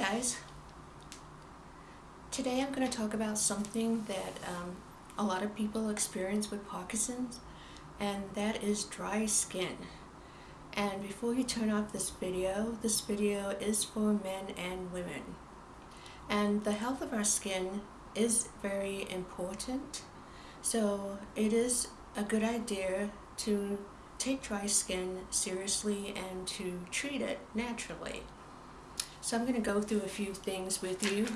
guys. Today I'm going to talk about something that um, a lot of people experience with Parkinson's and that is dry skin. And before you turn off this video, this video is for men and women. And the health of our skin is very important. So it is a good idea to take dry skin seriously and to treat it naturally. So I'm going to go through a few things with you.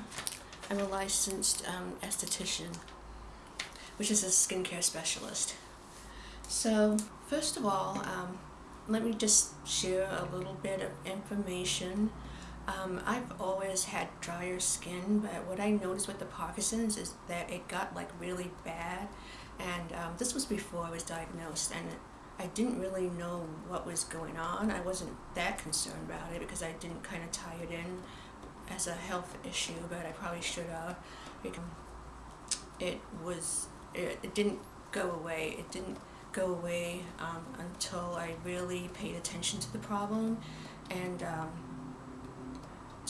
I'm a licensed um, esthetician, which is a skincare specialist. So first of all, um, let me just share a little bit of information. Um, I've always had drier skin, but what I noticed with the Parkinson's is that it got like really bad. And um, this was before I was diagnosed, and I didn't really know what was going on. I wasn't that concerned about it because I didn't kind of tie it in as a health issue, but I probably should have. It was, it, it didn't go away. It didn't go away um, until I really paid attention to the problem and um,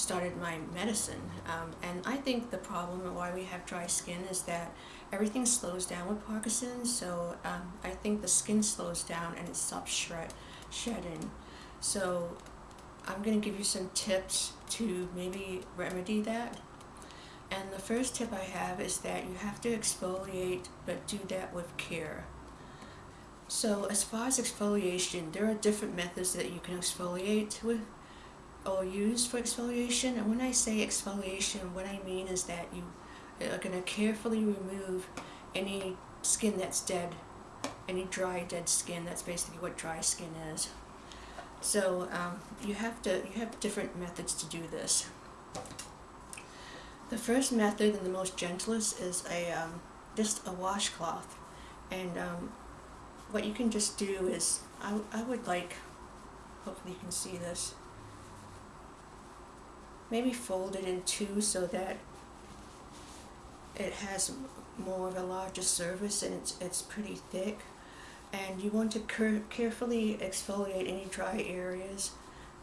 started my medicine. Um, and I think the problem why we have dry skin is that everything slows down with Parkinson's. So um, I think the skin slows down and it stops shred shedding. So I'm going to give you some tips to maybe remedy that. And the first tip I have is that you have to exfoliate, but do that with care. So as far as exfoliation, there are different methods that you can exfoliate with or used for exfoliation. And when I say exfoliation, what I mean is that you are going to carefully remove any skin that's dead, any dry dead skin. That's basically what dry skin is. So um, you have to you have different methods to do this. The first method and the most gentlest is a um, just a washcloth, and um, what you can just do is I, I would like hopefully you can see this maybe fold it in two so that it has more of a larger surface and it's, it's pretty thick. And you want to carefully exfoliate any dry areas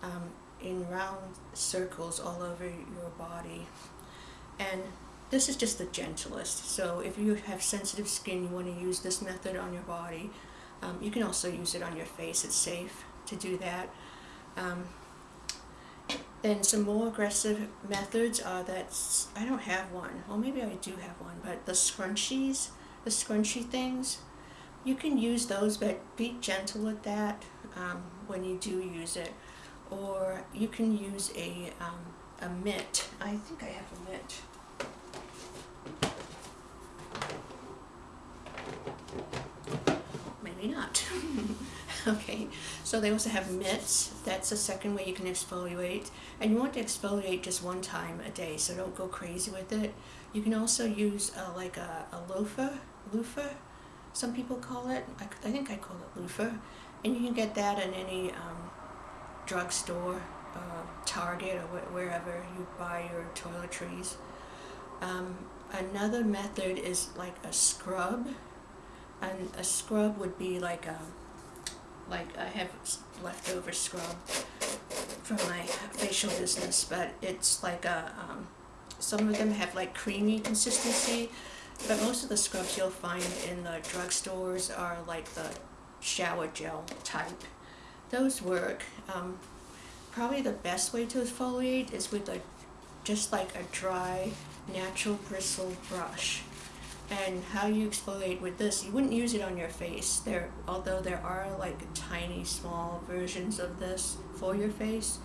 um, in round circles all over your body. And this is just the gentlest. So if you have sensitive skin you want to use this method on your body. Um, you can also use it on your face. It's safe to do that. Um, then some more aggressive methods are that, I don't have one, well maybe I do have one, but the scrunchies, the scrunchy things, you can use those but be gentle with that um, when you do use it. Or you can use a, um, a mitt. I think I have a mitt. Maybe not. okay, so they also have mitts. That's the second way you can exfoliate. And you want to exfoliate just one time a day, so don't go crazy with it. You can also use uh, like a, a loofah, loofah, some people call it. I, I, think I call it loofah. And you can get that in any um, drugstore, uh, Target, or wh wherever you buy your toiletries. Um, another method is like a scrub. And a scrub would be like a like I have leftover scrub from my facial business, but it's like a, um, some of them have like creamy consistency, but most of the scrubs you'll find in the drugstores are like the shower gel type. Those work. Um, probably the best way to exfoliate is with a just like a dry natural bristle brush and how you exfoliate with this, you wouldn't use it on your face. There, although there are like tiny, small versions of this for your face,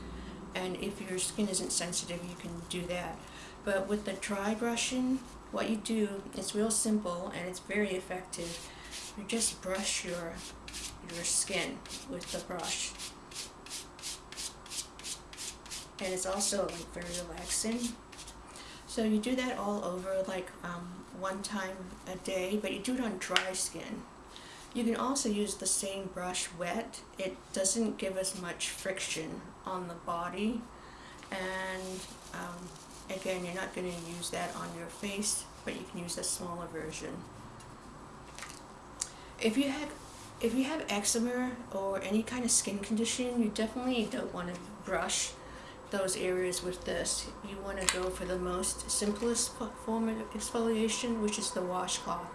and if your skin isn't sensitive, you can do that. But with the dry brushing, what you do is real simple and it's very effective. You just brush your your skin with the brush. And it's also like very relaxing. So you do that all over like um, one time a day, but you do it on dry skin. You can also use the same brush wet. It doesn't give as much friction on the body. And um, again, you're not going to use that on your face, but you can use a smaller version. If you have if you have eczema or any kind of skin condition, you definitely don't want to brush those areas with this. You want to go for the most simplest form of exfoliation, which is the washcloth.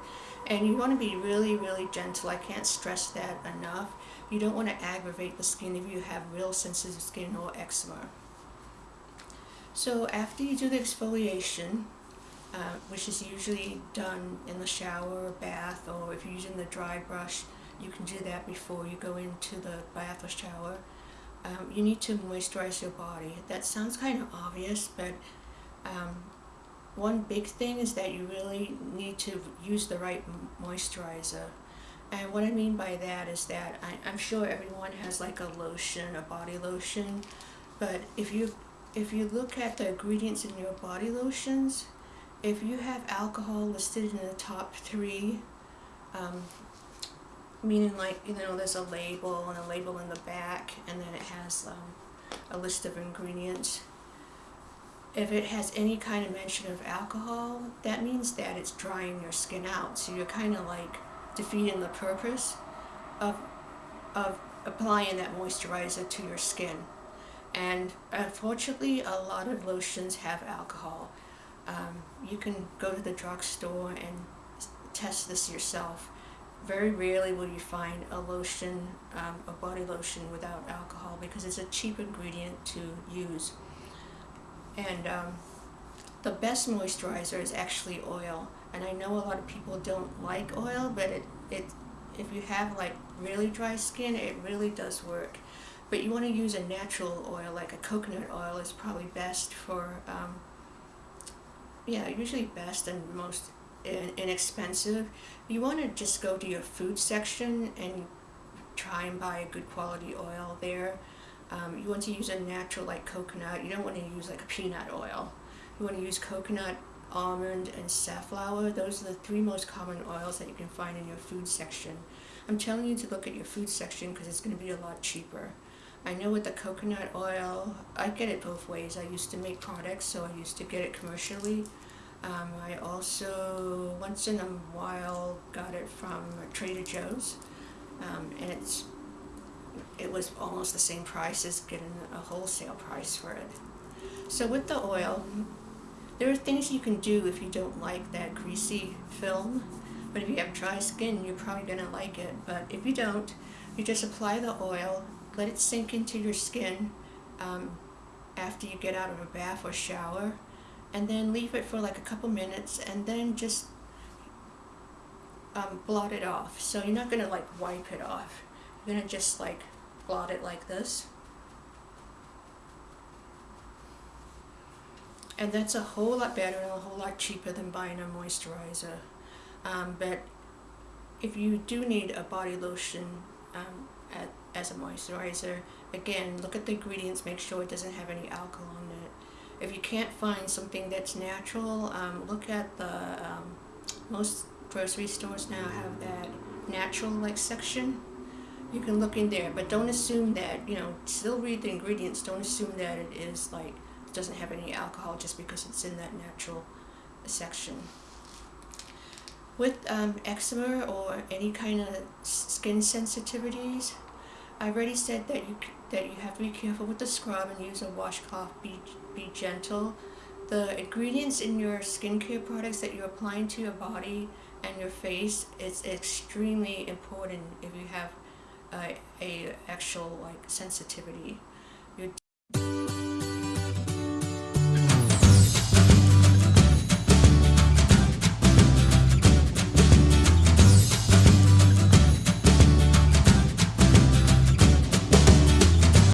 And you want to be really, really gentle. I can't stress that enough. You don't want to aggravate the skin if you have real sensitive skin or eczema. So after you do the exfoliation, uh, which is usually done in the shower or bath, or if you're using the dry brush, you can do that before you go into the bath or shower. Um, you need to moisturize your body. That sounds kind of obvious, but um, one big thing is that you really need to use the right moisturizer. And what I mean by that is that I, I'm sure everyone has like a lotion, a body lotion, but if you if you look at the ingredients in your body lotions, if you have alcohol listed in the top three, um, meaning like, you know, there's a label and a label in the back, and then it has um, a list of ingredients. If it has any kind of mention of alcohol, that means that it's drying your skin out. So you're kind of like defeating the purpose of, of applying that moisturizer to your skin. And unfortunately, a lot of lotions have alcohol. Um, you can go to the drugstore and test this yourself. Very rarely will you find a lotion, um, a body lotion without alcohol because it's a cheap ingredient to use. And um, the best moisturizer is actually oil. And I know a lot of people don't like oil, but it, it if you have like really dry skin, it really does work. But you want to use a natural oil, like a coconut oil is probably best for um, yeah, usually best and most inexpensive. You want to just go to your food section and try and buy a good quality oil there. Um, you want to use a natural like coconut. You don't want to use like a peanut oil. You want to use coconut, almond, and safflower. Those are the three most common oils that you can find in your food section. I'm telling you to look at your food section because it's going to be a lot cheaper. I know with the coconut oil, I get it both ways. I used to make products, so I used to get it commercially. Um, I also, once in a while, got it from Trader Joe's, um, and it's it was almost the same price as getting a wholesale price for it. So with the oil, there are things you can do if you don't like that greasy film, but if you have dry skin, you're probably going to like it. But if you don't, you just apply the oil let it sink into your skin um, after you get out of a bath or shower and then leave it for like a couple minutes and then just um, blot it off. So you're not going to like wipe it off. You're going to just like blot it like this. And that's a whole lot better and a whole lot cheaper than buying a moisturizer. Um, but if you do need a body lotion um, at as a moisturizer. Again, look at the ingredients, make sure it doesn't have any alcohol in. If you can't find something that's natural, um, look at the, um, most grocery stores now have that natural like section. You can look in there, but don't assume that, you know, still read the ingredients, don't assume that it is like, doesn't have any alcohol just because it's in that natural section. With um, eczema or any kind of skin sensitivities, I already said that you that you have to be careful with the scrub and use a washcloth. Be be gentle. The ingredients in your skincare products that you're applying to your body and your face is extremely important if you have a, a actual like sensitivity.